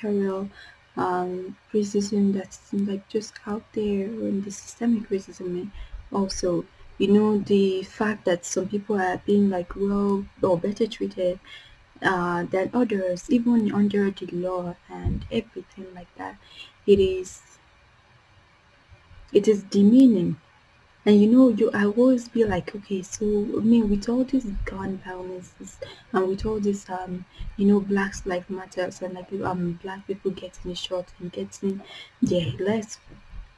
parallel um, racism that's like just out there and the systemic racism also you know the fact that some people are being like well or better treated uh, than others even under the law and everything like that. It is it is demeaning and you know, you I always be like, okay, so I mean, with all these gun violences and with all this, um, you know, Black Lives Matters and like um, black people getting shot and getting their lives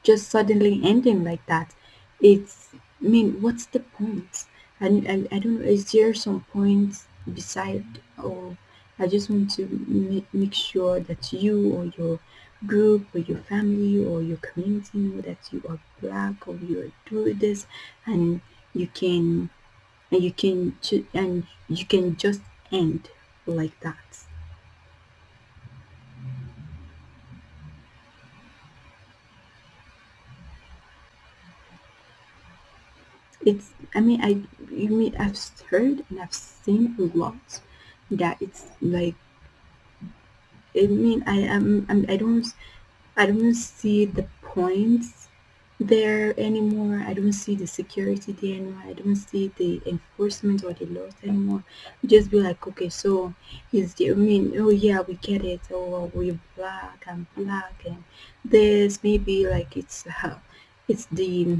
just suddenly ending like that, it's. I mean, what's the point? And I, I don't know. Is there some point beside, or I just want to make, make sure that you or your group or your family or your community know that you are black or you are doing this and you can and you can and you can just end like that. It's i mean i you mean i've heard and i've seen a lot that it's like I mean, I am, I'm, don't, I don't see the points there anymore. I don't see the security there anymore. I don't see the enforcement or the laws anymore. Just be like, okay, so is the, I mean, oh yeah, we get it. Oh, we're black and black and this maybe like it's, uh, it's the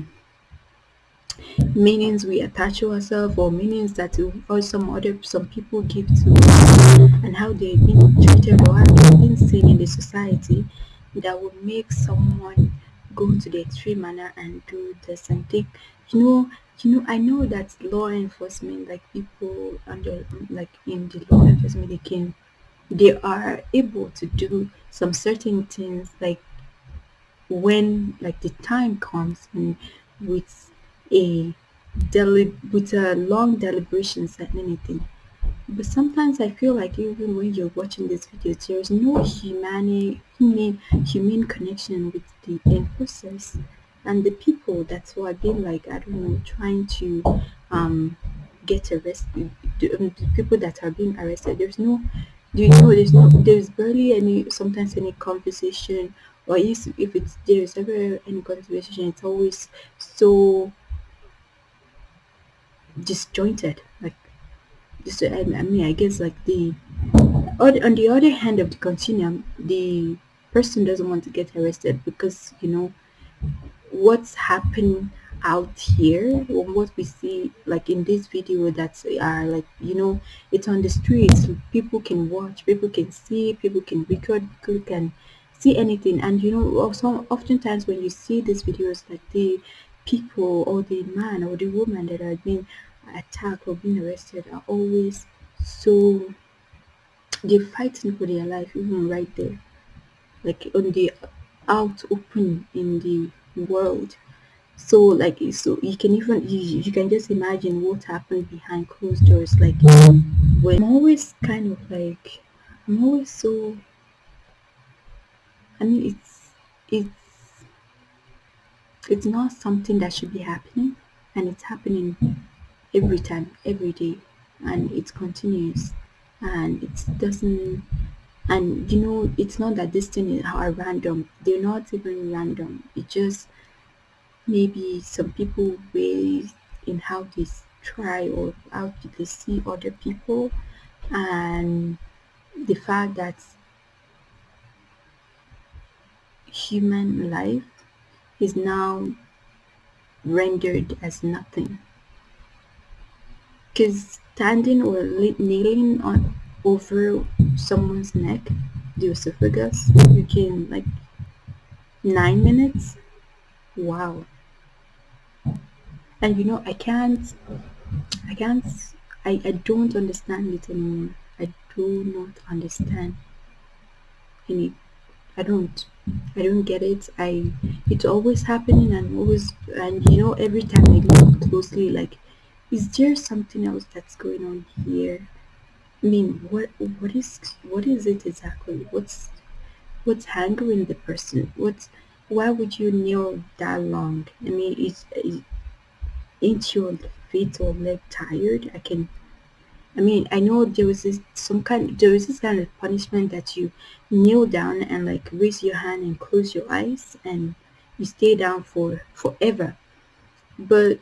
meanings we attach to ourselves or meanings that or some other some people give to us and how they've been treated or how they've been seen in the society that would make someone go to the extreme manner and do this and you know you know i know that law enforcement like people under like in the law enforcement they can they are able to do some certain things like when like the time comes and with a with a long deliberations and anything. But sometimes I feel like even when you're watching this video, there's no humane, humane connection with the enforcers and the people that's why I've been like, I don't know, trying to um get arrested. The, um, the people that are being arrested, there's no, do you know, there's no, there's barely any, sometimes any conversation or if, if it's there's ever any conversation, it's always so disjointed like just I, mean i guess like the on the other hand of the continuum the person doesn't want to get arrested because you know what's happening out here what we see like in this video that are like you know it's on the streets people can watch people can see people can record people can see anything. And you know also oftentimes when you see these videos like the people or the man or the woman that are being attacked or being arrested are always so they're fighting for their life even right there. Like on the out open in the world. So like so you can even you, you can just imagine what happened behind closed doors. Like when i'm always kind of like i'm always so i mean it's it's it's not something that should be happening and it's happening every time every day and it continues and it doesn't and you know it's not that this thing are random. They're not even random. It just maybe some people ways in how they try or how they see other people and the fact that human life is now rendered as nothing. Because standing or kneeling on over someone's neck the esophagus can like nine minutes? Wow. And you know i can't i can't i, I don't understand it anymore. I do not understand any i don't i don't get it. I it's always happening and always and you know every time i look closely like is there something else that's going on here? I mean what what is what is it exactly? What's what's hanging the person? What's why would you kneel that long? I mean is, is ain't your feet or leg tired? I can I mean, I know there was this some kind there is this kind of punishment that you kneel down and like raise your hand and close your eyes and you stay down for forever. But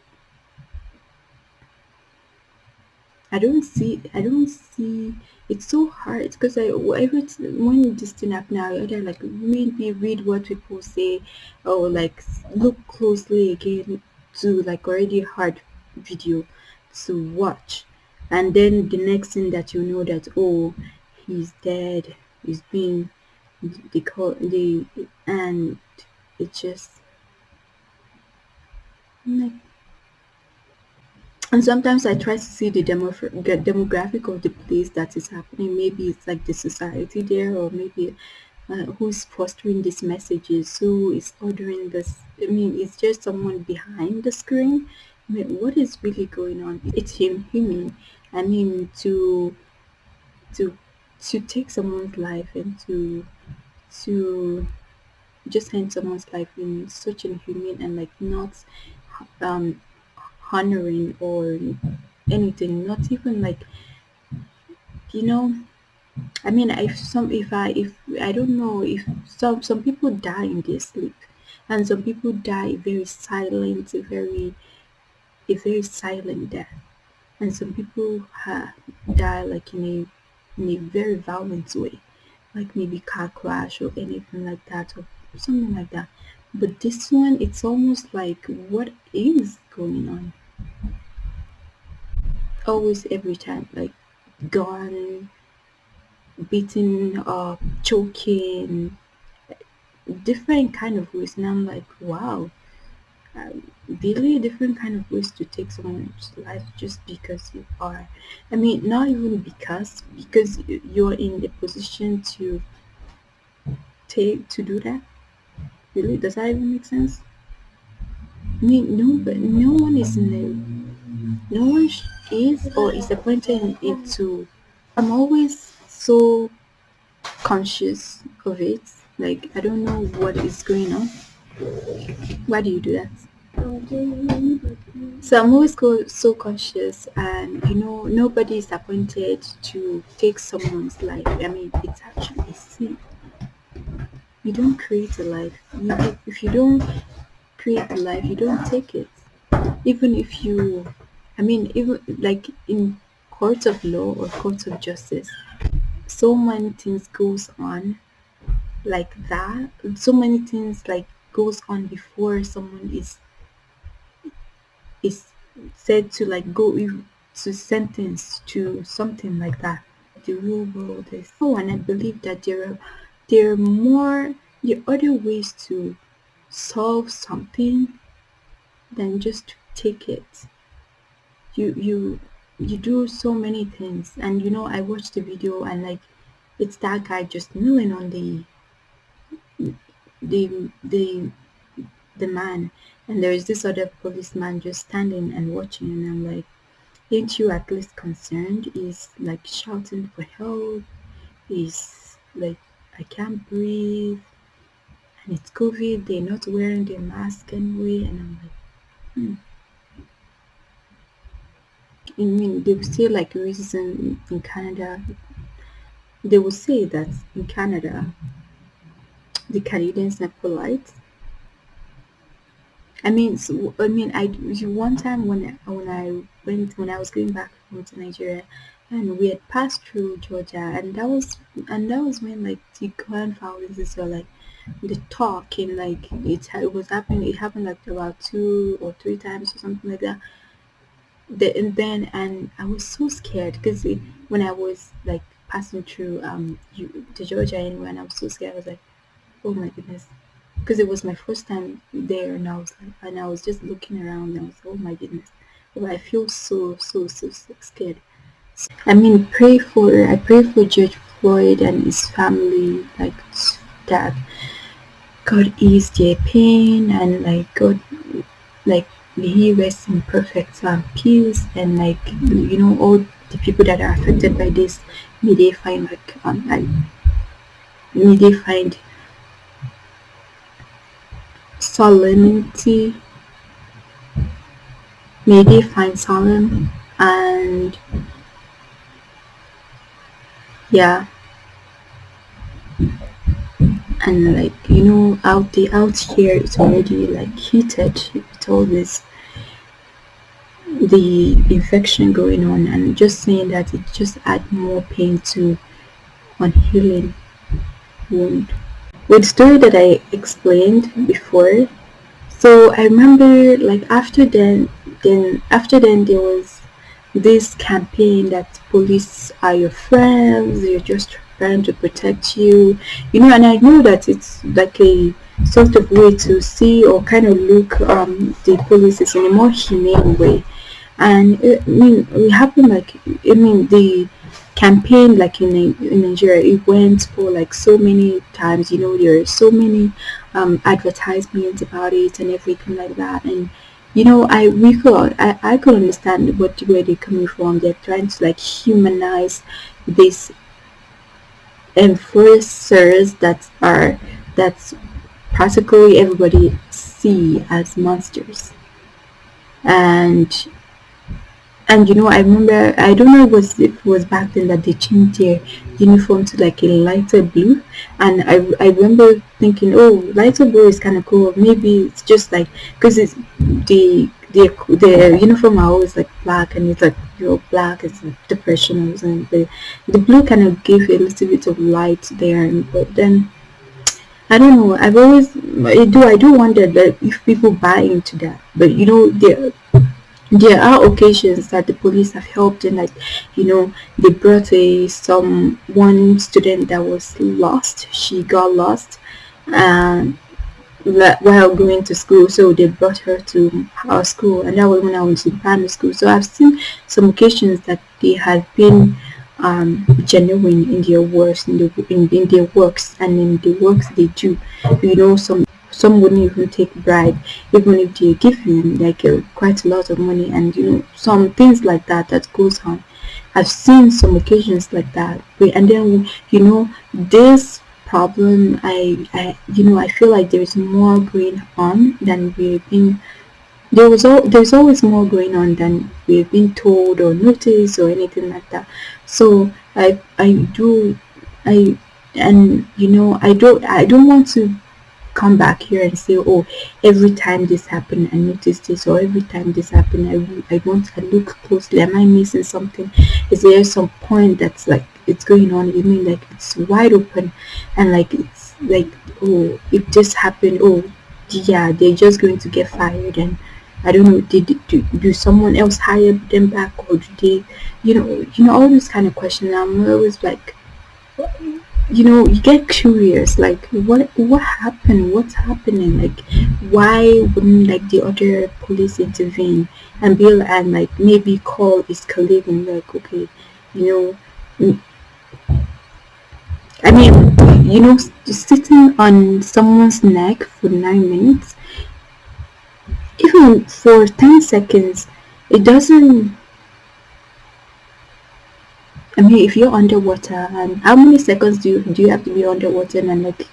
I don't see I don't see it's so hard because I whatever when this thing happen now either like maybe read what people say or like look closely again to like already hard video to watch and then the next thing that you know that oh he's dead he's being they call they and it just like and sometimes I try to see the demo the demographic of the place that is happening. Maybe it's like the society there, or maybe uh, who's fostering these messages, who is ordering this. I mean, is there someone behind the screen. I mean, what is really going on? It's him, human. I mean, to to to take someone's life and to to just end someone's life in such an inhumane and like not um honoring or anything not even like you know i mean if some if i if i don't know if some some people die in their sleep and some people die very silent very a very silent death and some people ha, die like in a in a very violent way. Like maybe car crash or anything like that or something like that. But this one it's almost like what is going on? Always every time like gone beaten up choking different kind of ways. And i'm like wow um, really different kind of ways to take someone's life just because you are. I mean not even because because you're in the position to take to do that? Really? Does that even make sense? I mean no but no one is in no one is or is appointed into i'm always so conscious of it. Like i don't know what is going on. Why do you do that so i'm always so conscious and you know nobody is appointed to take someone's life. I mean it's actually a sin. You don't create a life. You, if you don't create a life you don't take it. Even if you i mean even like in courts of law or courts of justice so many things goes on like that. So many things like goes on before someone is is said to like go to sentence to something like that. The real world is oh and i believe that there are there are more are other ways to solve something than just take it. You you you do so many things. And you know i watched the video and like it's that guy just kneeling on the the the the man and there is this other policeman just standing and watching and i'm like ain't you at least concerned he's like shouting for help he's like i can't breathe and it's covid they're not wearing their mask anyway and i'm like hmm. I mean, they say like racism in Canada. They will say that in Canada, the Canadians are polite. I mean, so, I mean, I one time when when I went when I was going back home to Nigeria, and we had passed through Georgia, and that was and that was when like the grandfathers were like the talk and like it, it was happening. It happened like about two or three times or something like that the, and then and I was so scared because when I was like passing through um the Georgia and I was so scared. I was like, oh my goodness, because it was my first time there, and I was and I was just looking around, and I was oh my goodness, but I feel so so so, scared. So, I mean, pray for I pray for George Floyd and his family, like that God ease their pain and like God like he rest in perfect um, peace and like you know all the people that are affected by this may they find like um like may they find solemnity may they find solemn and yeah. And like you know out the out here it's already like heated with all this the infection going on and just saying that it just add more pain to unhealing wound with the story that i explained before. So i remember like after then then after then there was this campaign that police are your friends they're just trying to protect you. You know and i know that it's like a sort of way to see or kind of look um the police in a more humane way. And I mean it happened like I mean the campaign like in, in Nigeria it went for like so many times you know there are so many um, advertisements about it and everything like that. And you know I we could I, I could understand what where they're coming from. They're trying to like humanize these enforcers that are that's practically everybody see as monsters. And and you know, I remember I don't know it was it was back then that they changed their uniform to like a lighter blue, and I I remember thinking, oh, lighter blue is kind of cool. Maybe it's just like because it's the the the uniform are always like black and it's like you know black is the professionals and the the blue kind of gave a little bit of light there. But then I don't know. I've always I do I do wonder that if people buy into that. But you know there there are occasions that the police have helped and like you know they brought a some one student that was lost. She got lost and while going to school. So they brought her to our school and that was when i was in primary school. So i've seen some occasions that they have been um, genuine in their works in, the, in, in their works and in the works they do. You know some some wouldn't even take bribe even if they give him like uh, quite a lot of money and you know some things like that that goes on. I've seen some occasions like that and then you know this problem i i you know i feel like there's more going on than we've been there was all there's always more going on than we've been told or noticed or anything like that. So i i do i and you know i don't i don't want to come back here and say oh every time this happened i noticed this or every time this happened i, I want to look closely. Am i missing something? Is there some point that's like it's going on you mean like it's wide open and like it's like oh if this happened. Oh yeah they're just going to get fired and I don't know, did do, do someone else hire them back or do they, you know, you know, all these kind of questions. I'm always like, you know you get curious like what what happened? What's happening? Like why wouldn't like the other police intervene and bill and like maybe call his colleague and like okay you know mm, i mean you know sitting on someone's neck for nine minutes even for 10 seconds it doesn't I mean, if you're underwater, and how many seconds do you do you have to be underwater and like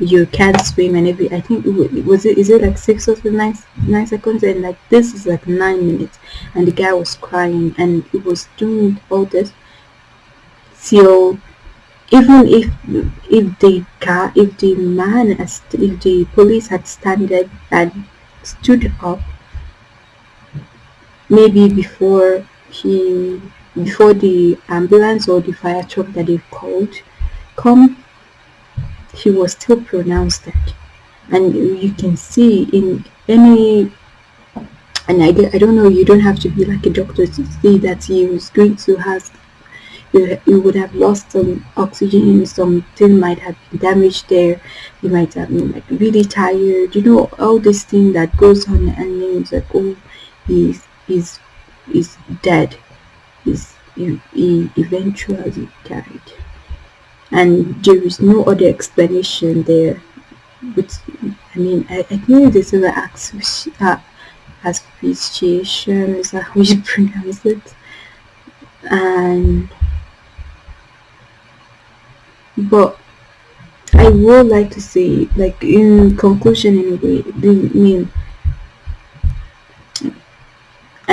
you can't swim and every? I think it was it is it like six or nine nine seconds and like this is like nine minutes, and the guy was crying and he was doing all this. So even if if the car if the man if the police had standed and stood up maybe before he before the ambulance or the fire truck that they called come he was still pronounced dead. And you can see in any and I, I don't know you don't have to be like a doctor to see that he was going to have you, would have lost some oxygen something might have been damaged there. You might have been like really tired you know all this thing that goes on and then it's like oh he's he's he's dead is he eventually died. And there is no other explanation there. But i mean i, I think this is an uh, asphyxiation is that how you pronounce it. And but i would like to say like in conclusion anyway i mean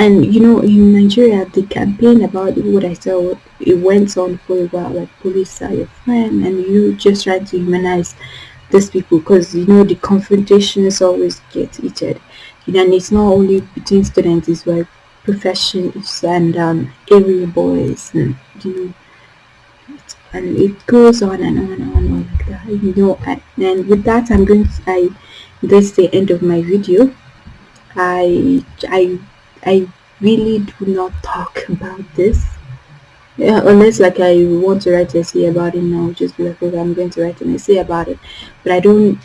and you know in Nigeria the campaign about what I saw it went on for a while like police are your friend and you just try to humanize these people because you know the confrontations always get heated. You know, and it's not only between students it's like professions and um, area boys and you know and it goes on and on and on like that you know. And, and with that i'm going to i this is the end of my video. I i i really do not talk about this yeah, unless like I want to write an essay about it now, just be like, okay, I'm going to write an essay about it. But I don't,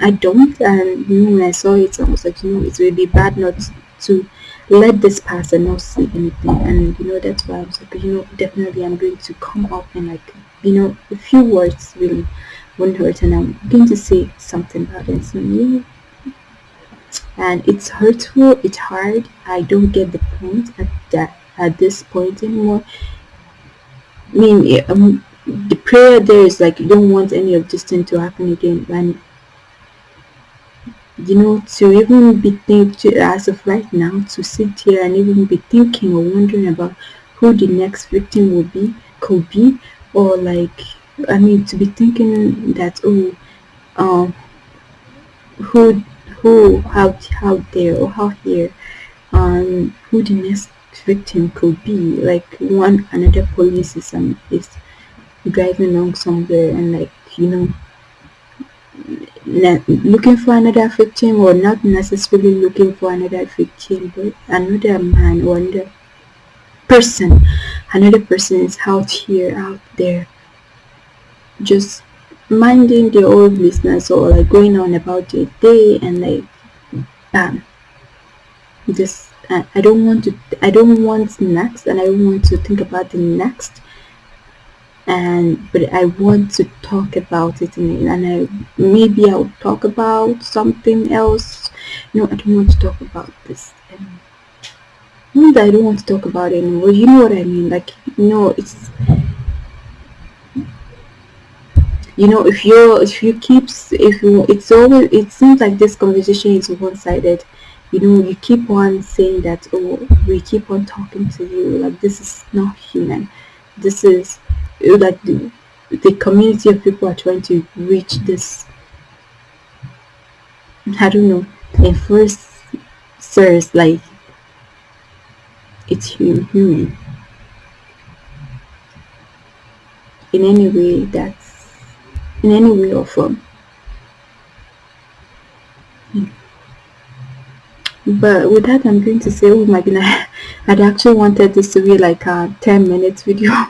I don't, and when I saw it, I was like, you know, it would be bad not to let this pass and not say anything. And you know, that's why I was like, you know, definitely I'm going to come up and like, you know, a few words really won't hurt, and I'm going to say something about it. So, yeah. And it's hurtful, it's hard. I don't get the point at that at this point anymore I mean, um, the prayer there is like you don't want any of this thing to happen again, and you know to even be thinking as of right now to sit here and even be thinking or wondering about who the next victim will be could be or like i mean to be thinking that oh um who who out out there or out here um who the next victim could be. Like one another police is, um, is driving along somewhere and like you know looking for another victim or not necessarily looking for another victim but another man or another person. Another person is out here out there just minding their own business or like going on about their day and like bam. Just I don't want to I don't want next and I don't want to think about the next. And but I want to talk about it and, and I maybe I'll talk about something else. No I don't want to talk about this that I don't want to talk about it anymore you know what I mean? Like you know it's you know if you're if you keep if you it's always it seems like this conversation is one-sided. You know you keep on saying that oh we keep on talking to you like this is not human. This is like the, the community of people are trying to reach this i don't know in first sirs like it's human. In any way that's in any way or form. But with that i'm going to say oh my goodness i'd actually wanted this to be like a 10 minutes video.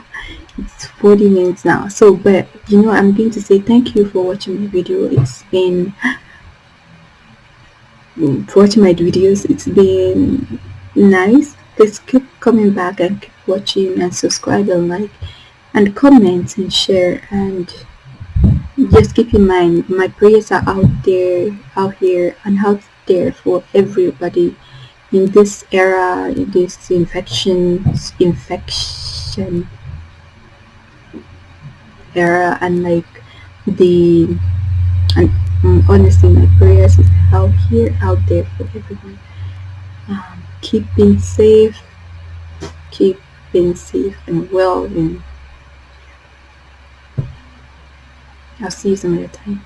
It's 40 minutes now. So but you know i'm going to say thank you for watching my video. It's been for watching my videos it's been nice. Please keep coming back and keep watching and subscribe and like and comment and share and just keep in mind my prayers are out there out here and out there for everybody in this era in this infections infection era and like the and um, honestly my prayers is out here out there for everyone. Um, keep being safe keep being safe and well and I'll see you some other time